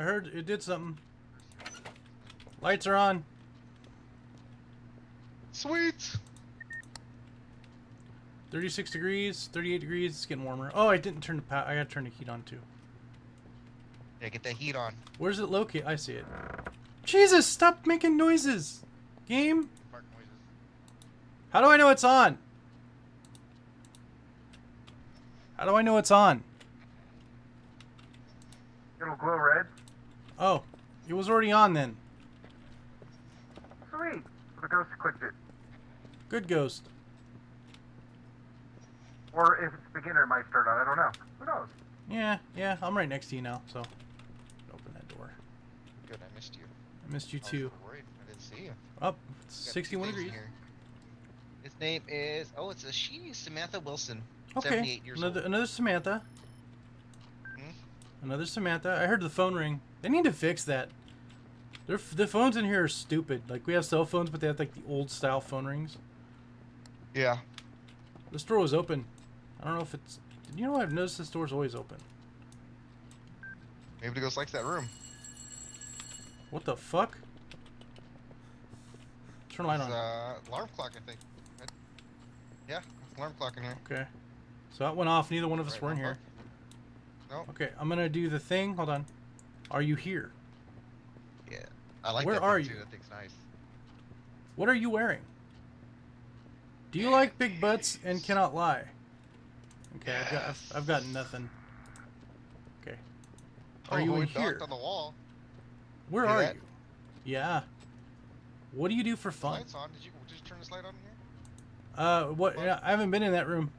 I heard it did something. Lights are on. Sweet. 36 degrees, 38 degrees. It's getting warmer. Oh, I didn't turn the power. I gotta turn the heat on too. Yeah, get that heat on. Where's it located? I see it. Jesus, stop making noises. Game? Mark noises. How do I know it's on? How do I know it's on? It'll glow red. Oh, it was already on then. Sweet. The ghost clicked it. Good ghost. Or if it's beginner, it might start on. I don't know. Who knows? Yeah, yeah, I'm right next to you now, so open that door. Good, I missed you. I missed you I was too. Worried. I didn't see you. Up, it's Got two 61 degrees. here. His name is oh, it's a she, Samantha Wilson. Okay, 78 years another old. another Samantha. Hmm? Another Samantha. I heard the phone ring. They need to fix that. Their the phones in here are stupid. Like we have cell phones, but they have like the old style phone rings. Yeah. This door was open. I don't know if it's. You know, I've noticed this door's always open. Maybe the ghost likes that room. What the fuck? Turn the light It's, on. uh, alarm clock, I think. Yeah, alarm clock in here. Okay. So that went off. Neither one of us Right, were in here. clock. No. Okay, I'm gonna do the thing. Hold on. Are you here? Yeah. I like Where that are you? too. That thing's nice. What are you wearing? Do you like big butts and cannot lie? Okay, I've got I've, I've got nothing. Okay. Are oh, you in here? on the wall. Where Hear are that? you? Yeah. What do you do for fun? Lights on. Did you did you turn this light on in here? Uh, what? What? yeah, I haven't been in that room.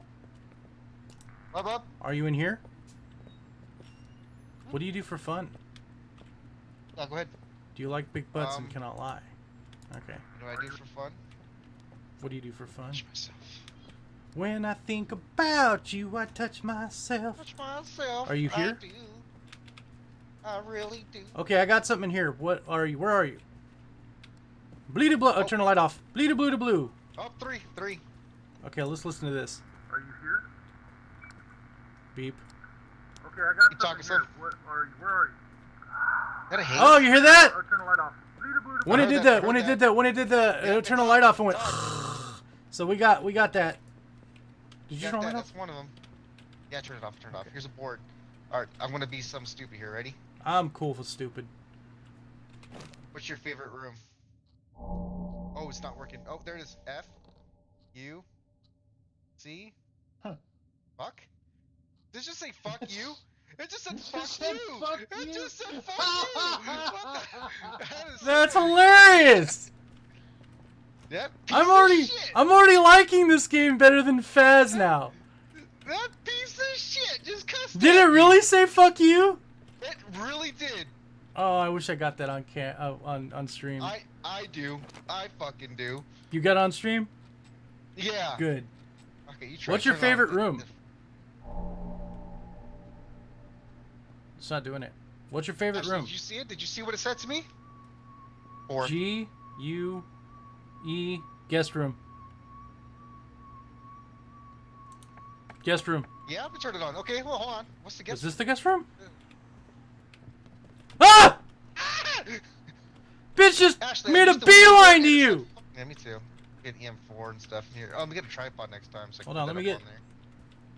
Up, up. Are you in here? What do you do for fun? No, go ahead. Do you like big butts and Um, cannot lie? Okay. What do I do for fun? What do you do for fun? Touch myself. When I think about you, I touch myself. Touch myself. Are you here? I here? do. I really do. Okay, I got something in here. What are you? Where are you? Bleedy blue. Oh, Oh. turn the light off. Bleedy blue to blue. Up Oh, three, three. Okay, let's listen to this. Are you here? Beep. Okay, I got You something talking, here. What are you? Where are you? That hate? Oh, you hear that? Oh, turn the light off. Bleeder, bleeder, When I it did that, when heard it did that. when it did the Yeah, it's turn the light off and went. so we got we got that. Did you Got turn the that, light off? That's one of them. Yeah, turn it off. Turn it off. Here's a board. All right, I'm gonna be some stupid here. Ready? I'm cool for stupid. What's your favorite room? Oh, it's not working. Oh, there it is. F, U, C. Huh. Fuck. Did it just say fuck you? It just said It fuck just said you. fuck it you. just said fuck you. What? That is That's hilarious. That I'm already shit. I'm already liking this game better than Faz now. That piece of shit just cussed Did at it me. really say fuck you? It really did. Oh, I wish I got that on can uh, on on stream. I I do. I fucking do. You got on stream? Yeah. Good. Okay, you try. What's your turn it on. favorite The- room? It's not doing it. What's your favorite Actually, room? Did you see it? Did you see what it said to me? Or G U E guest room. Guest room. yeah, we turn it on. Okay, well, hold on. What's the guest? Is this the guest room? Ah! Ah! Bitch just Ashley, made a used the window beeline to you! Yeah, me too. Get EM4 and stuff in here. Oh, let me get a tripod next time. So Hold on, let me get- on there.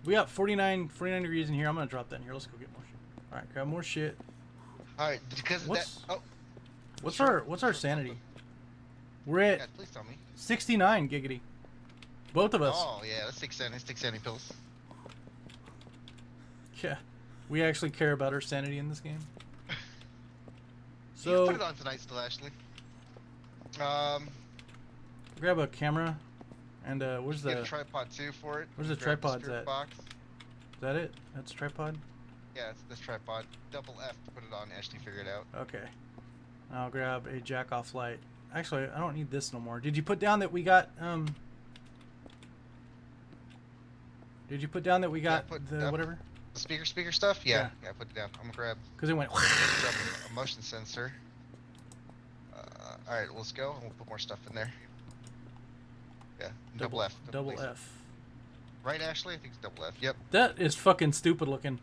We got 49, 49 degrees in here. I'm gonna drop that in here. Let's go get more. Alright, grab more shit. All right, because of What's- that. Oh, What's Sure, our what's our sanity? We're at yeah, please tell me. 69 giggity. Both of us. Oh yeah, let's take sanity. Let's take sanity pills. Yeah. We actually care about our sanity in this game. So can put it on tonight, still, Ashley. Um, grab a camera and uh where's the tripod too for it. Where's the spirit at? Box. that it? That's tripod? Yeah, it's this tripod. Double F to put it on. Ashley figure it out. Okay. I'll grab a jack off light. Actually, I don't need this no more. Did you put down that we got um Did you put down that we Yeah, got put- the uh, whatever? The speaker, speaker stuff. Yeah, Yeah. yeah. put it down. I'm gonna grab, Cuz it went grab a motion sensor. Uh, all right, let's go. and We'll put more stuff in there. Yeah, double, F. Double please. F. Right, Ashley? I think it's double F. Yep. That is fucking stupid looking.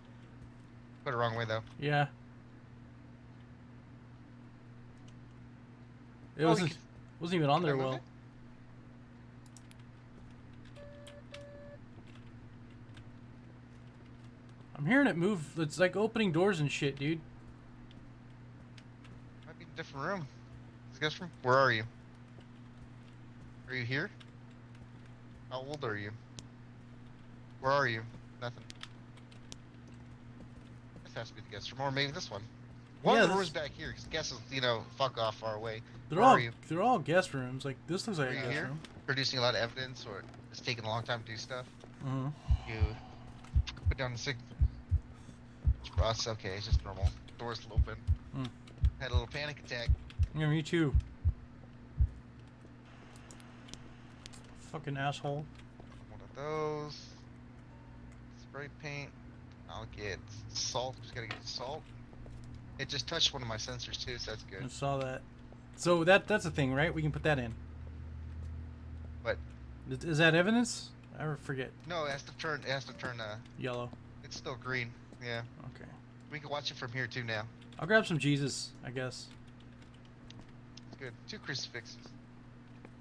Put it wrong way though. Yeah. It Oh, wasn't you wasn't even on can there well. it? I'm hearing it move. It's like opening doors and shit, dude. Might be a different room. Is guest room? Where are you? Are you here? How old are you? Where are you? Nothing. This has to be the guest room, or maybe this one. One Yeah, of the rooms back here, because guess is, you know, fuck off far away. They're Where all they're all guest rooms. Like this looks like Are a guest here? room. Producing a lot of evidence, or it's taking a long time to do stuff. hmm You put down the sig. Us, okay, it's just normal. Doors open. Hmm. Had a little panic attack. Yeah, me too. Fucking asshole. One of those. Spray paint. I'll get salt. Just gotta get salt. It just touched one of my sensors too, so that's good. I saw that. So that that's a thing, right? We can put that in. What? Is- Is that evidence? I forget. No, it has to turn. It has to turn. Uh, Yellow. it's still green. Yeah, Okay. we can watch it from here too now. I'll grab some Jesus, I guess. It's good. Two crucifixes.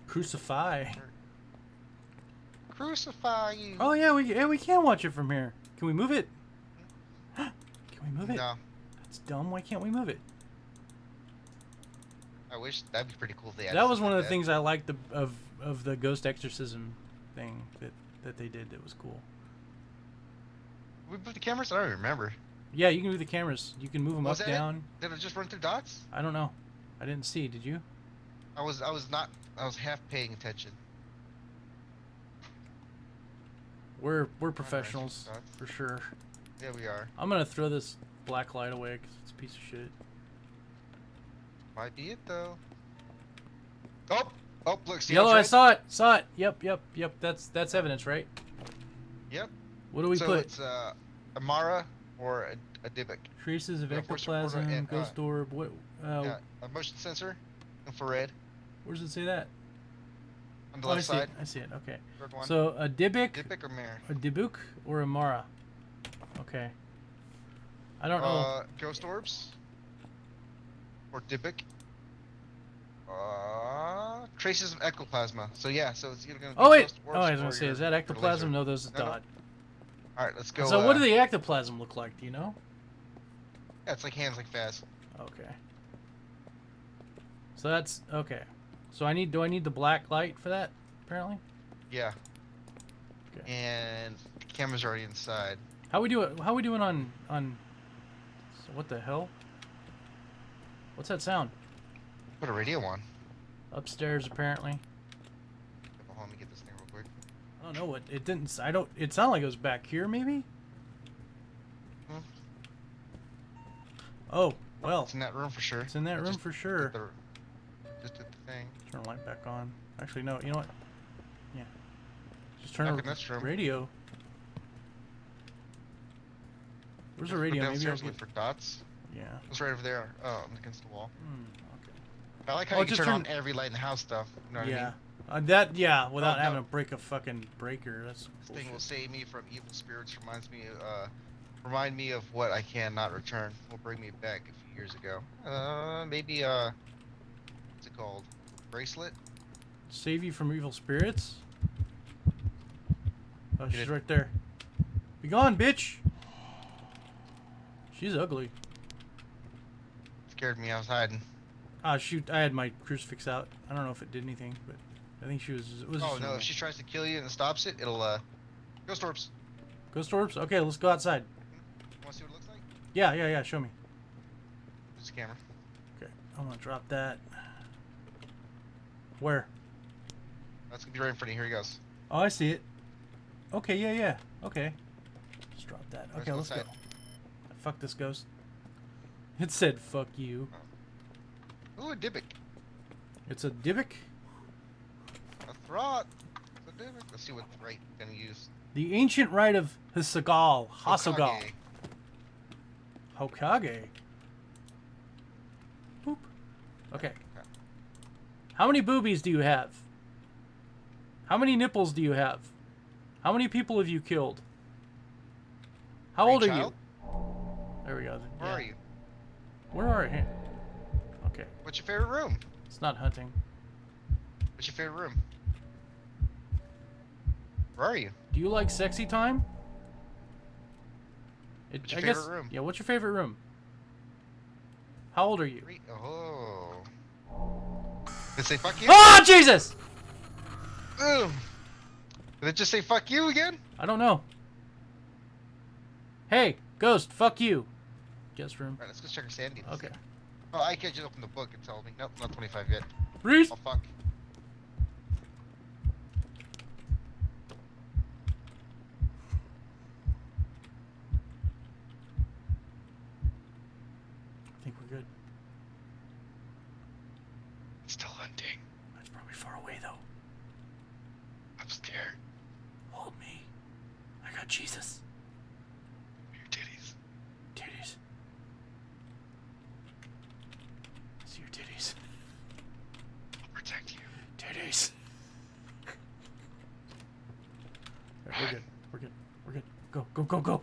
Crucify. Crucify you. Oh yeah, we yeah, we can watch it from here. Can we move it? Can we move it? No, That's dumb. Why can't we move it? I wish that'd be pretty cool if they. That was one of the that. things I liked the, of of the ghost exorcism thing that that they did. That was cool. We put the cameras. I don't even remember. Yeah, you can move the cameras. You can move them Was up, that it? down. Did it just run through dots? I don't know. I didn't see. Did you? I was. I was not. I was half paying attention. We're we're professionals for sure. Yeah, we are. I'm gonna throw this black light away because it's a piece of shit. Might be it though. Oh, oh, look, see Yellow, I saw it. Saw it. Yep, yep, yep. That's that's evidence, right? Yep. What do we so put? it's uh, Amara or a, a. Traces of yeah, ectoplasm, and, uh, ghost orb. What? Uh, yeah, a motion sensor, infrared Where does it say that? on the Oh, I left see side. it. I see it. Okay. So a Dybbuk, Dybbuk or Mare? a Dybbuk, or a Mara. Okay. I don't know. Uh, ghost orbs or Dybbuk. Uh, traces of ectoplasma. So yeah, so it's either gonna oh wait. Oh, I was gonna say, is that ectoplasm? No, those is No, no. dot. All right, let's go. So what uh, do the ectoplasm look like? Do you know? Yeah, it's like hands like fast. Okay. So that's okay. So I need. Do I need the black light for that? Apparently. Yeah. Okay. And the camera's already inside. How we do it? How we doing on on? So what the hell? What's that sound? Put a radio on. Upstairs apparently. Hold on, let me get this thing real quick. I don't know what it didn't. I don't. It sounded like it was back here maybe. Hmm. Oh well, It's in that room for sure. it's in that I room for did sure. the- Just did the thing. Turn the light back on. Actually, no. You know what? Yeah. Just turn Back the in this room. radio. Where's the radio? Maybe I'll get. for dots. Yeah. It's right over there. Oh, against the wall. Hmm, okay. I like how Oh, you can just turn on every light in the house stuff. You know what I yeah. mean? Uh, that yeah, without no. having to break a fucking breaker. That's This thing will save me from evil spirits. Reminds me, uh, remind me of what I cannot return. Will bring me back a few years ago. Uh, maybe uh, what's it called? Bracelet. save you from evil spirits. Oh, Get she's it. right there. Be gone, bitch. She's ugly. Scared me. I was hiding. Ah, shoot! I had my crucifix out. I don't know if it did anything, but I think she was. It was Oh no! If she tries to kill you and stops it, it'll uh, ghost orbs. Ghost orbs. Okay, let's go outside. Want to see what it looks like? Yeah, yeah, yeah. Show me. This camera. Okay, I'm gonna drop that. Where? That's gonna be right in front of you. Here he goes. Oh, I see it. Okay, yeah, yeah. Okay. Just drop that. Okay, let's go. Fuck this ghost. It said fuck you. Ooh, a Dybbuk. It's a Dybbuk. A Throt. It's a Dybbuk. Let's see what right gonna use. The ancient rite of Hisagal. Hasagal. Hokage. Hokage. Boop. Okay. How many boobies do you have? How many nipples do you have? How many people have you killed? How old are you? There we go. Where Yeah. are you? Where are you? Okay. What's your favorite room? It's not hunting. What's your favorite room? Where are you? Do you like sexy time? It, What's your I guess, favorite room? Yeah, what's your favorite room? How old are you? Three- Oh. Did it say fuck you? Oh, Jesus! Ugh. Did it just say fuck you again? I don't know. Hey, ghost, fuck you. Guest room. Alright, let's go check our sanity. Okay. Oh, I can't just open the book and tell me. Nope, not 25 yet. Reese! Oh, fuck. I think we're good. Still hunting. That's probably far away, though. I'm scared. Hold me. I got Jesus. Your titties. Titties. See your titties. I'll protect you. Titties. Alright, we're good. We're good. We're good. Go, go, go, go.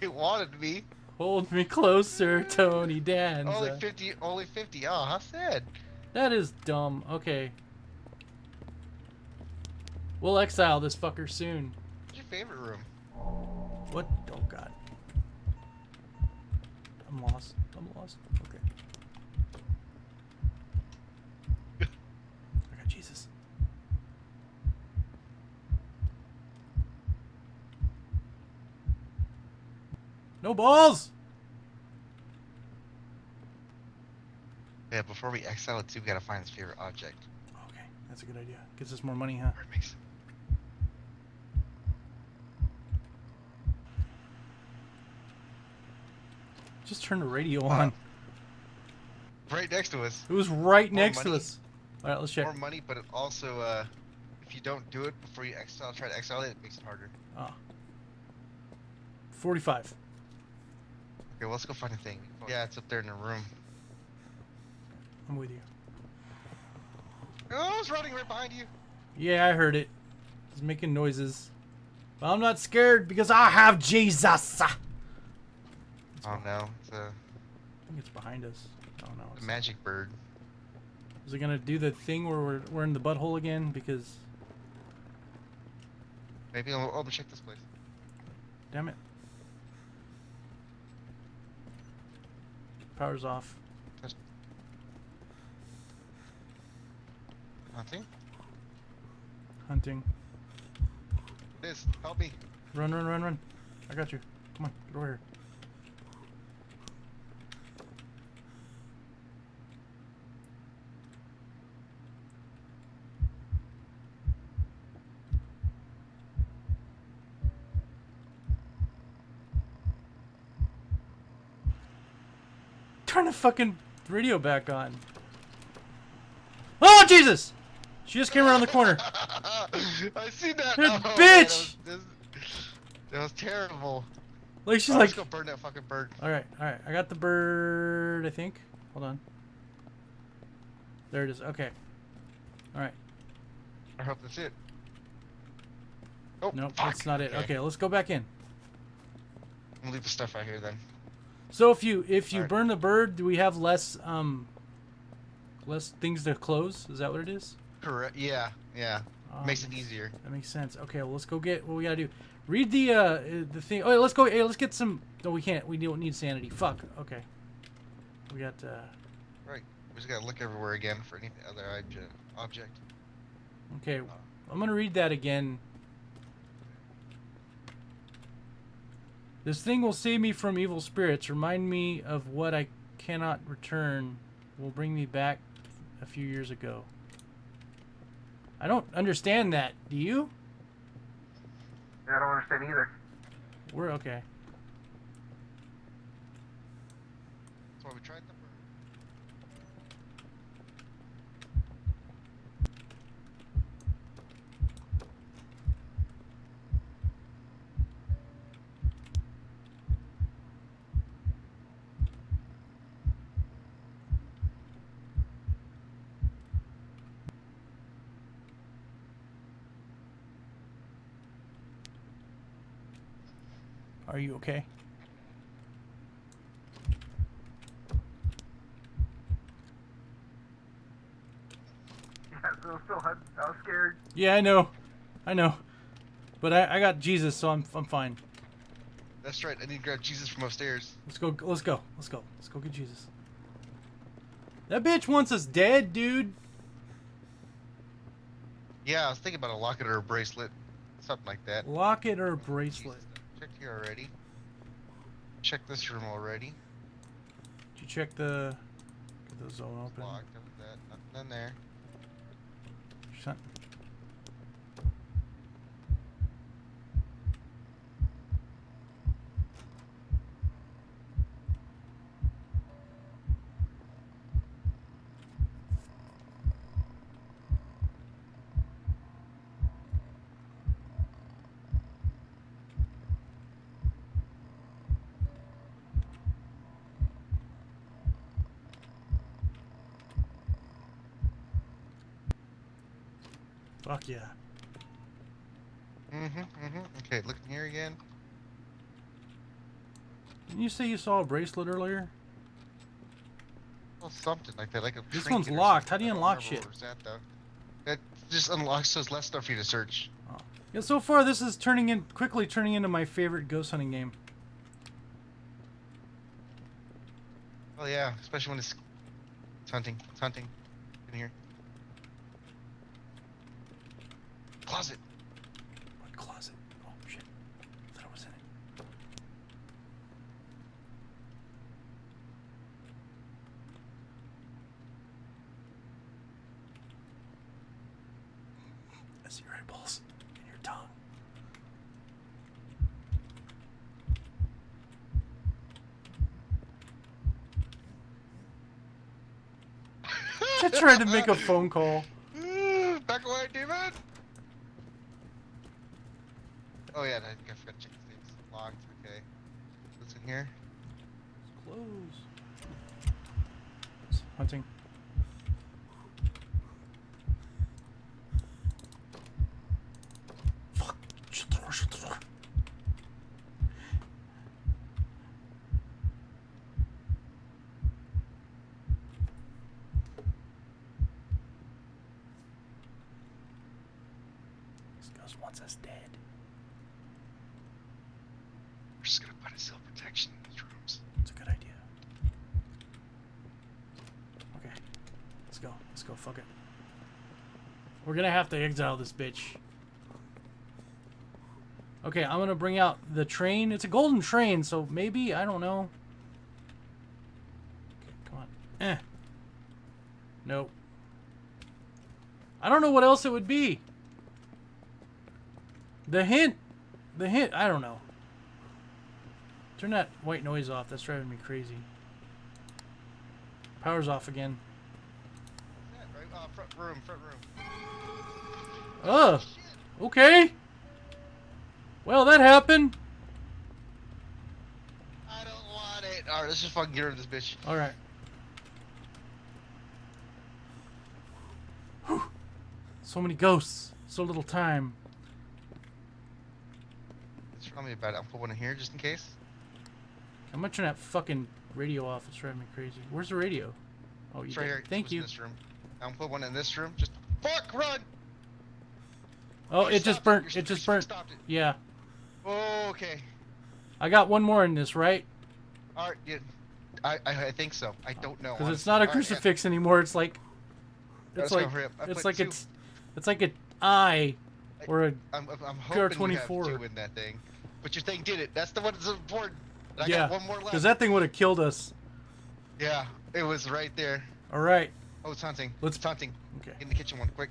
You wanted me. Hold me closer, Tony Danza. Only 50. Only 50. Oh, how sad. That is dumb. Okay. We'll exile this fucker soon. What's your favorite room? What? Oh god. I'm lost. I'm lost. Okay. I got Jesus. No balls! Yeah, before we exile it too, we gotta find his favorite object. Okay, that's a good idea. Gives us more money, huh? Or it makes Just turn the radio Wow. on. right next to us. It was right More next to us. Alright, let's check. More money, but it also, uh, if you don't do it before you exile, try to exile it, it makes it harder. Ah. 45. Okay, well, let's go find the thing. Yeah, it's up there in the room. I'm with you. Oh, it's running right behind you. Yeah, I heard it. It's making noises. But I'm not scared because I have Jesus. I Oh no, it's a, think it's behind us. Oh no. It's, magic bird. is it gonna do the thing where we're, we're in the butthole again? Because, Maybe I'll, I'll check this place. damn it. Power's off. Nothing. Hunting. This, help me. Run, run, run, run. I got you. Come on, get over here. The fucking radio back on. Oh, Jesus! She just came around the corner. I see that. Oh, man, bitch! That was, that was terrible. Like, she's Oh, like, let's go burn that fucking bird. Alright, alright. I got the bird, I think. Hold on. There it is. Okay. Alright. I hope that's it. Oh, Nope, fuck. that's not it. Okay, let's go back in. I'm gonna leave the stuff out here then. So if you if you burn the bird, do we have less um less things to close? Is that what it is? Correct. Yeah, yeah. Um, Makes it easier. That makes sense. Okay, well let's go get what we gotta do. Read the uh uh, the thing. Oh, let's go. Hey, let's get some. No, we can't. We don't need sanity. Fuck. Okay. We got. uh Right. We just gotta look everywhere again for any other object. Object. Okay, I'm gonna read that again. This thing will save me from evil spirits. Remind me of what I cannot return. Will bring me back a few years ago. I don't understand that. Do you? Yeah, I don't understand either. We're okay. Are you okay? Yeah, I know. I know. But I, I got Jesus, so I'm I'm fine. That's right. I need to grab Jesus from upstairs. Let's go. Let's go. Let's go. Let's go get Jesus. That bitch wants us dead, dude. Yeah, I was thinking about a locket or a bracelet, something like that. Locket or a bracelet. Checked here already. Check this room already. Did you check the get the zone open? locked. Nothing in there. Shut. Fuck yeah. Mm-hmm. Mm-hmm. Okay, looking here again. Didn't you say you saw a bracelet earlier? Well, something like that. Like a. This one's locked. How do you unlock shit? that just unlocks so there's less stuff for you to search. Yeah, so far this is turning in quickly turning into my favorite ghost hunting game. Oh yeah, especially when it's, it's hunting. It's hunting. In here. Closet. What closet? Oh shit. I thought I was in it. I see your eyeballs and your tongue. Just trying to make a phone call. Back away, demon! Oh yeah, I think I forgot to check these things. Locked, okay. What's in here? Close. Hunting. Fuck. Shut the door, shut the door. Ghost wants us dead. We're just gonna put a cell protection in these rooms. It's a good idea. Okay. Let's go. Let's go. Fuck it. We're gonna have to exile this bitch. Okay, I'm gonna bring out the train. It's a golden train, so maybe, I don't know. Okay, come on. Eh. Nope. I don't know what else it would be. The hint. The hint. I don't know. Turn that white noise off. That's driving me crazy. Power's off again. Yeah, right, uh, front room, front room. Ugh. Okay. Well, that happened. I don't want it. Alright, let's just fucking get rid of this bitch. All right. Whew. So many ghosts. So little time. Just tell me about it. I'll put one in here just in case. I'm gonna turn that fucking radio off. It's driving me crazy. Where's the radio? Oh, you It's right did. here. Thank It's you. In this room. I'll put one in this room. Just fuck, run! Oh, it just stopped burnt. It just burnt. It. Yeah. Oh, okay. I got one more in this, right? All right, yeah. I, I I think so. I don't know. Because it's not a All right, crucifix anymore. It's like. It's like. it. It's like two. it's. It's like an eye, or a. I'm, I'm I'm hoping you have PR24. two in that thing. But your thing did it. That's the one that's important. And I yeah. got one more left. Because that thing would have killed us. Yeah, it was right there. All right. Oh, it's hunting. Let's- It's hunting. Okay. Get in the kitchen one, quick.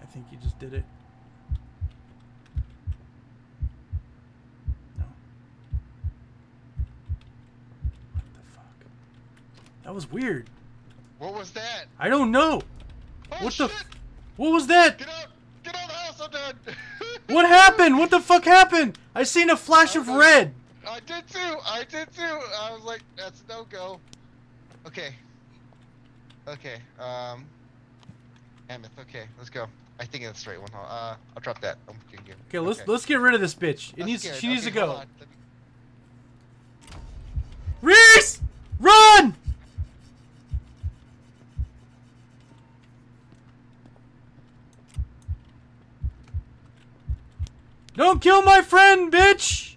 I think you just did it. No. What the fuck? That was weird. What was that? I don't know. Oh What shit! the f- What was that? Get out! Get out of the house! I'm. What happened? What the fuck happened? I seen a flash of red. I did too. I did too. I was like, that's no go. Okay. Okay. Um. Mammoth. Okay, let's go. I think it's the right one. Uh, I'll drop that. I'm you. Okay, let's let's get rid of this bitch. It I'm needs scared. she needs to Okay, go. me- Reese, run! Don't kill my friend, bitch!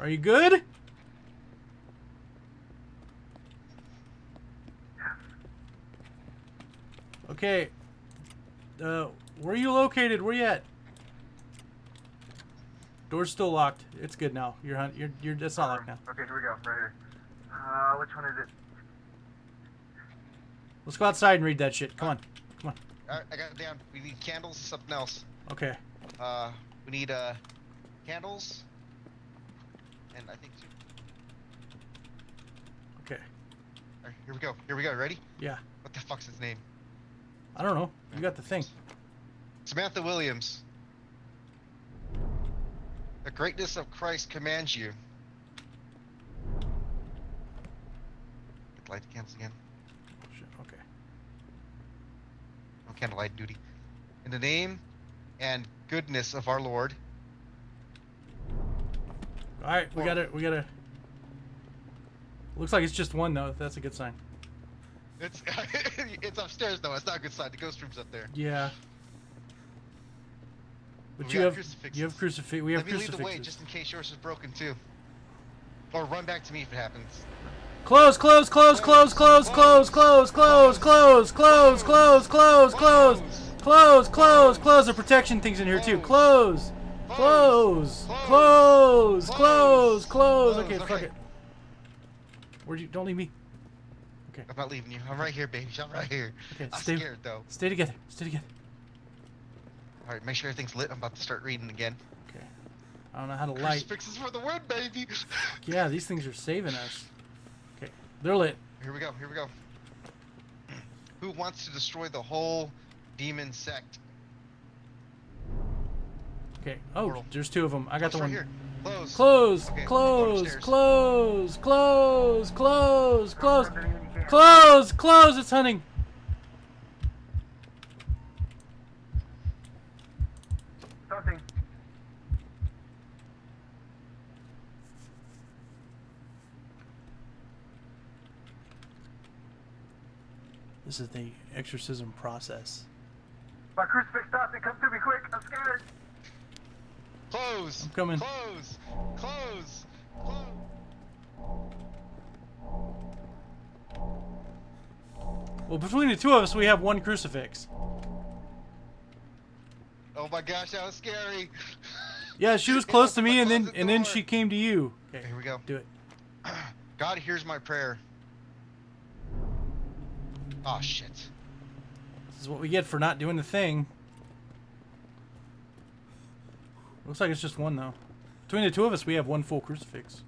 Are you good? Okay. Uh, where are you located? Where you at? Door's still locked. It's good now. You're you're you're. It's not locked now. Okay, here we go. Right here. Uh, which one is it? Let's go outside and read that shit. Come on. Alright, I got it down. We need candles, something else. Okay. Uh, we need uh, candles, and I think. Okay. Alright, here we go. Here we go. Ready? Yeah. What the fuck's his name? I don't know. You got the thing. Samantha Williams. The greatness of Christ commands you. Light the candles again. Shit, Okay. No candlelight duty. In the name and goodness of our Lord. All right. We got it. We got to. Looks like it's just one though. That's a good sign. It's it's upstairs though. It's not a good sign. The ghost room's up there. Yeah. But We you have crucifixes. you have crucifix. We have Let me lead the way just in case yours is broken too. Or run back to me if it happens. Close, close, close, close, close, close, close, close, close, close, close, close, close, close, close, close. The protection thing's in here too. Close, close, close, close, close. Okay, fuck it. Where'd you? Don't leave me. Okay. I'm not leaving you. I'm right here, baby. I'm right here. Okay, I'm stay, scared though. stay together. Stay together. All right, make sure everything's lit. I'm about to start reading again. Okay. I don't know how to light. Crucifixes for the win, baby. Yeah, these things are saving us. They're lit. Here we go. Here we go. Who wants to destroy the whole demon sect? Okay. Oh, Portal. there's two of them. I got the one. right here. Close. Close, Okay, close, close, close, close, close, Run anything you can. close, close. It's hunting. This is the exorcism process. My crucifix stopped it. Come to me quick. I'm scared. Close. I'm coming. Close. Close. Close. Well, between the two of us, we have one crucifix. Oh my gosh, that was scary. Yeah, she was close to me, and then closet and then she came to you. Okay, Here we go. do it. God hears my prayer. Oh shit. This is what we get for not doing the thing. Looks like it's just one though. Between the two of us, we have one full crucifix.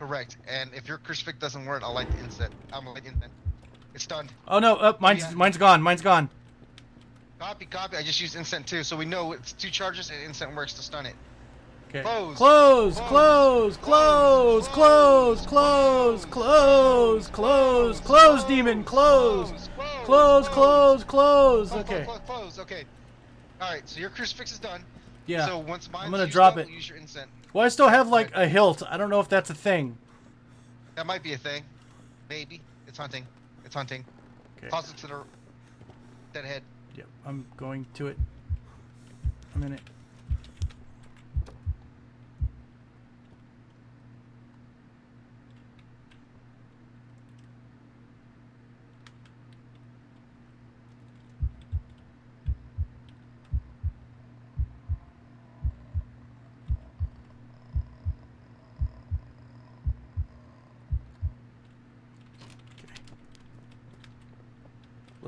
Correct. And if your crucifix doesn't work, I'll light the incense. I'm light the incense. It's stunned. Oh no, up, mine's Yeah. mine's gone. Mine's gone. Copy, copy. I just used incense too, so we know it's two charges and incense works to stun it. Okay. Close. Close, Close. close, close, close, close, close, demon, close. Close, close, close. Okay. Close, okay. All right, so your crucifix is done. Yeah. So once mine's gonna drop it. Use your incense. Well, I still have like a hilt. I don't know if that's a thing. That might be a thing. Maybe. It's hunting. It's hunting. Okay. Toss it to the dead head. Yep, I'm going to it. I'm in it.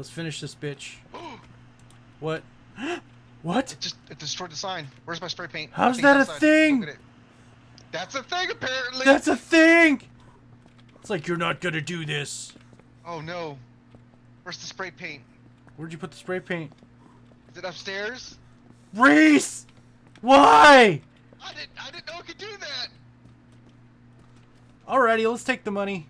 Let's finish this bitch. What? what? It just it destroyed the sign. Where's my spray paint? How's that a thing? Look at it. That's a thing apparently. That's a thing! It's like you're not gonna do this. Oh no. Where's the spray paint? Where'd you put the spray paint? Is it upstairs? Reese! Why? I didn't I didn't know it could do that. Alrighty, let's take the money.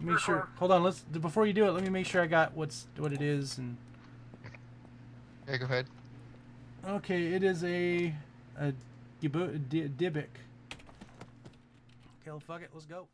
Make sure. Uh-huh. Hold on. Let's before you do it. Let me make sure I got what's what it is and. Yeah, go ahead. Okay, it is a a Gibu- Di- Dybbuk. Okay, well, fuck it. Let's go.